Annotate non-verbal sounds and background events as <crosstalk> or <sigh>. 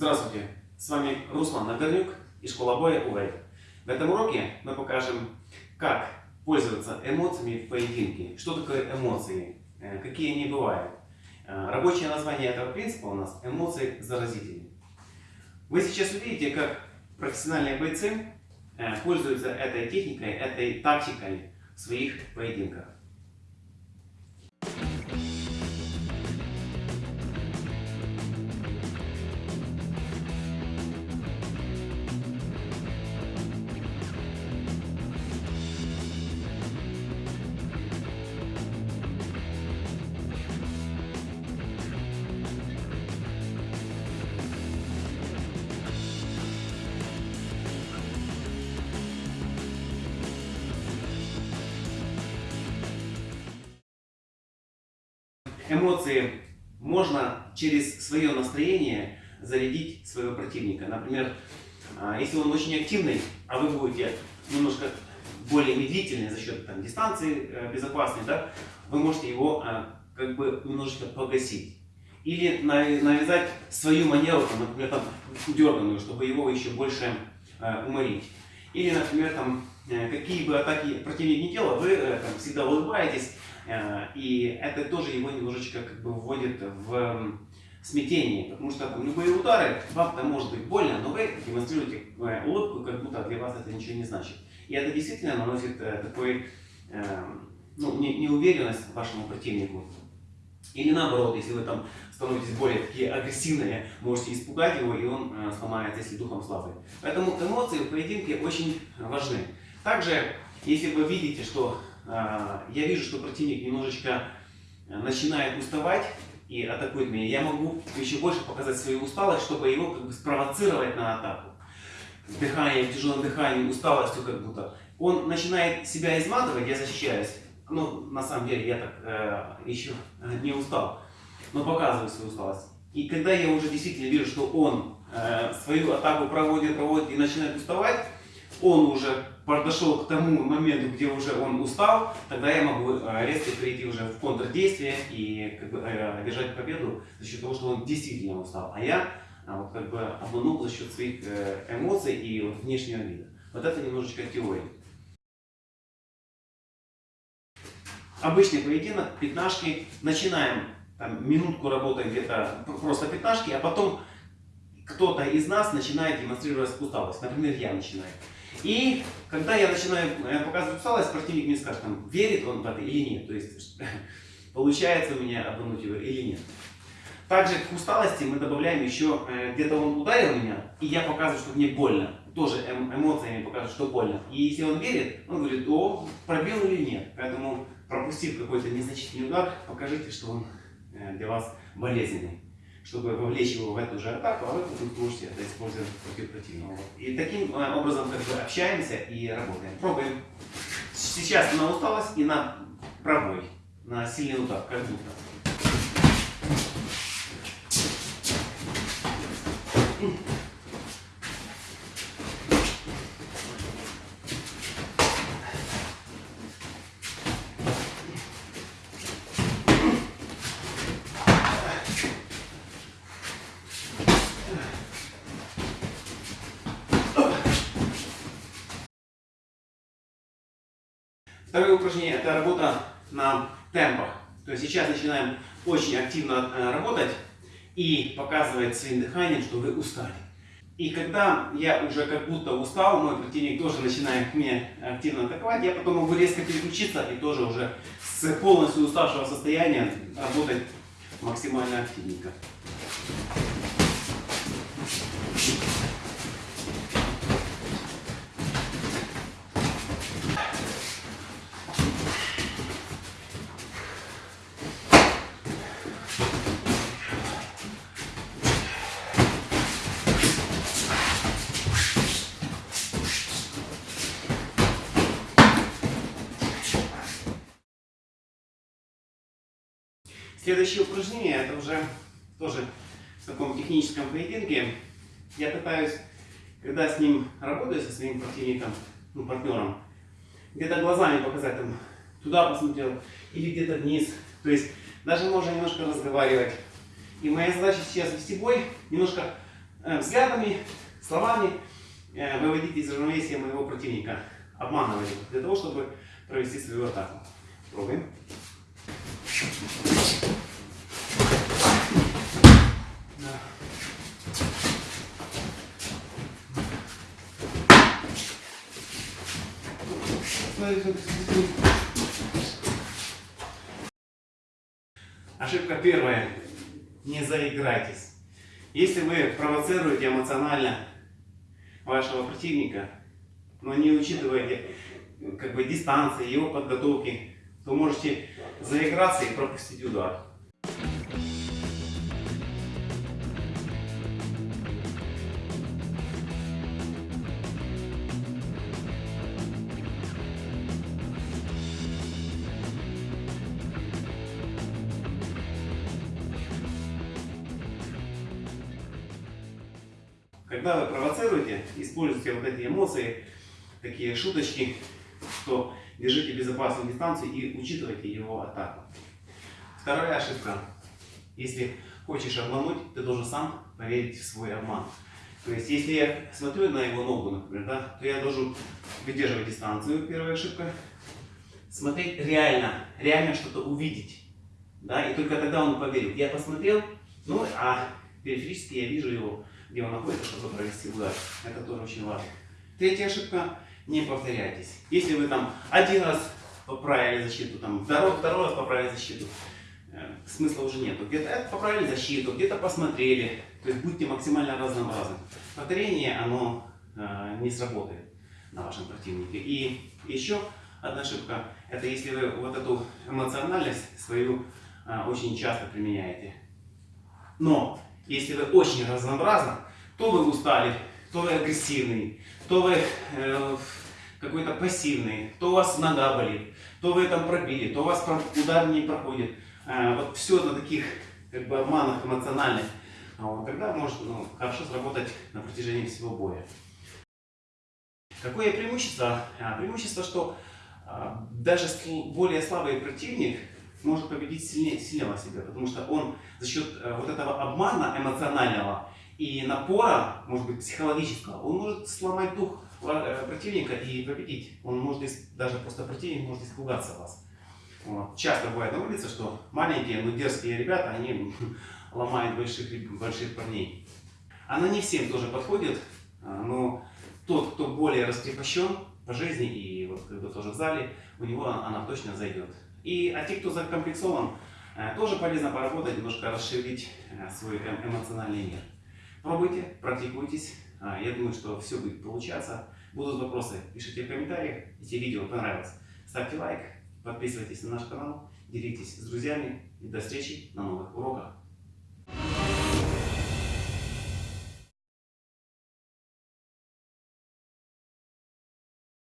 Здравствуйте, с вами Руслан Нагорнюк из школы боя УВЭЙ. В этом уроке мы покажем, как пользоваться эмоциями в поединке, что такое эмоции, э, какие они бывают. Э, рабочее название этого принципа у нас эмоции заразители. Вы сейчас увидите, как профессиональные бойцы э, пользуются этой техникой, этой тактикой в своих поединках. Эмоции можно через свое настроение зарядить своего противника. Например, а, если он очень активный, а вы будете немножко более медлительны за счет там, дистанции э, безопасной, да, вы можете его а, как бы немножечко погасить. Или навязать свою манеру, там, например, там, дерганую, чтобы его еще больше э, уморить. Или, например, там, э, какие бы атаки противник не делал, вы там, всегда улыбаетесь, Э, и это тоже его немножечко как бы вводит в смятение, потому что любые удары, вам там может быть больно, но вы демонстрируете э, улыбку, как будто для вас это ничего не значит. И это действительно наносит э, такой, ну, неуверенность вашему противнику. Или наоборот, если вы там становитесь более такие агрессивные, можете испугать его, и он сломается, если духом слабый. Поэтому эмоции в поединке очень важны. Также, если вы видите, что я вижу, что противник немножечко э, начинает уставать и атакует меня, я могу еще больше показать свою усталость, чтобы его как бы спровоцировать на атаку. Дыханием, тяжелым дыханием, усталостью как будто. Он начинает себя изматывать, я защищаюсь. Ну, на самом деле, я так э, еще <laughs> не устал, но показываю свою усталость. И когда я уже действительно вижу, что он э, свою атаку проводит, проводит и начинает уставать, он уже подошел к тому моменту, где уже он устал, тогда я могу э, резко перейти уже в контрдействие и как бы, э, одержать победу за счет того, что он действительно устал. А я а, вот, как бы обманул за счет своих э, эмоций и вот, внешнего вида. Вот это немножечко теория. Обычный поединок, пятнашки. Начинаем там, минутку работы где-то просто пятнашки, а потом кто-то из нас начинает демонстрировать усталость. Например, я начинаю. И когда я начинаю э, показывать усталость, противник мне скажет, там, верит он в это или нет. То есть, <laughs> получается у меня обмануть его или нет. Также к усталости мы добавляем еще, э, где-то он ударил меня, и я показываю, что мне больно. Тоже эм, эмоциями показываю, что больно. И если он верит, он говорит, о, пробил или нет. Поэтому, пропустив какой-то незначительный удар, покажите, что он э, для вас болезненный чтобы вовлечь его в эту же атаку, а вы потом сможете это использовать против противного. И таким э, образом как бы общаемся и работаем. Пробуем. Сейчас на усталость и на пробой, на сильный удар, как будто. Второе упражнение – это работа на темпах. То есть сейчас начинаем очень активно э, работать и показывать своим дыханием, что вы устали. И когда я уже как будто устал, мой противник тоже начинает меня активно атаковать, я потом могу резко переключиться и тоже уже с полностью уставшего состояния работать максимально активненько. Следующее упражнение, это уже тоже в таком техническом поединке. Я пытаюсь, когда с ним работаю, со своим противником, ну, партнером, где-то глазами показать, там, туда посмотрел, или где-то вниз. То есть даже можно немножко разговаривать. И моя задача сейчас вести бой, немножко э, взглядами, словами э, выводить из равновесия моего противника, обманывать его, для того, чтобы провести свою атаку. Пробуем. Ошибка первая. Не заиграйтесь. Если вы провоцируете эмоционально вашего противника, но не учитываете как бы дистанции, его подготовки, то можете заиграться и пропустить удар. Когда вы провоцируете, используйте вот эти эмоции, такие шуточки, что держите безопасную дистанцию и учитывайте его атаку. Вторая ошибка. Если хочешь обмануть, ты должен сам поверить в свой обман. То есть, если я смотрю на его ногу, например, да, то я должен выдерживать дистанцию, первая ошибка. Смотреть реально, реально что-то увидеть. Да, и только тогда он поверит. Я посмотрел, ну, а периферически я вижу его, где он находится, чтобы провести удар. Это тоже очень важно. Третья ошибка. Не повторяйтесь. Если вы там один раз поправили защиту, там второй, второй раз поправили защиту, э, смысла уже нету. Где-то поправили защиту, где-то посмотрели. То есть будьте максимально разнообразны. Повторение, оно э, не сработает на вашем противнике. И еще одна ошибка, это если вы вот эту эмоциональность свою э, очень часто применяете. Но если вы очень разнообразны, то вы устали, то вы агрессивный, то вы э, какой-то пассивный, то у вас нога болит, то вы там пробили, то у вас удар не проходит. Э, вот все на таких как бы обманах эмоциональных. А вот, тогда может ну, хорошо сработать на протяжении всего боя. Какое преимущество? А, преимущество, что а, даже более слабый противник может победить сильнее, сильнее себя, потому что он за счет а, вот этого обмана эмоционального и напора, может быть, психологического, он может сломать дух э, противника и победить. Он может, даже просто противник может испугаться вас. Вот. Часто бывает на улице, что маленькие, но дерзкие ребята, они <laughs> ломают больших, больших парней. Она не всем тоже подходит, а, но тот, кто более раскрепощен по жизни и вот когда тоже в зале, у него она точно зайдет. И, а те, кто закомплексован, э, тоже полезно поработать, немножко расширить э, свой эм, эмоциональный мир. Пробуйте, практикуйтесь. А, я думаю, что все будет получаться. Будут вопросы, пишите в комментариях. Если видео понравилось, ставьте лайк, подписывайтесь на наш канал, делитесь с друзьями. И до встречи на новых уроках.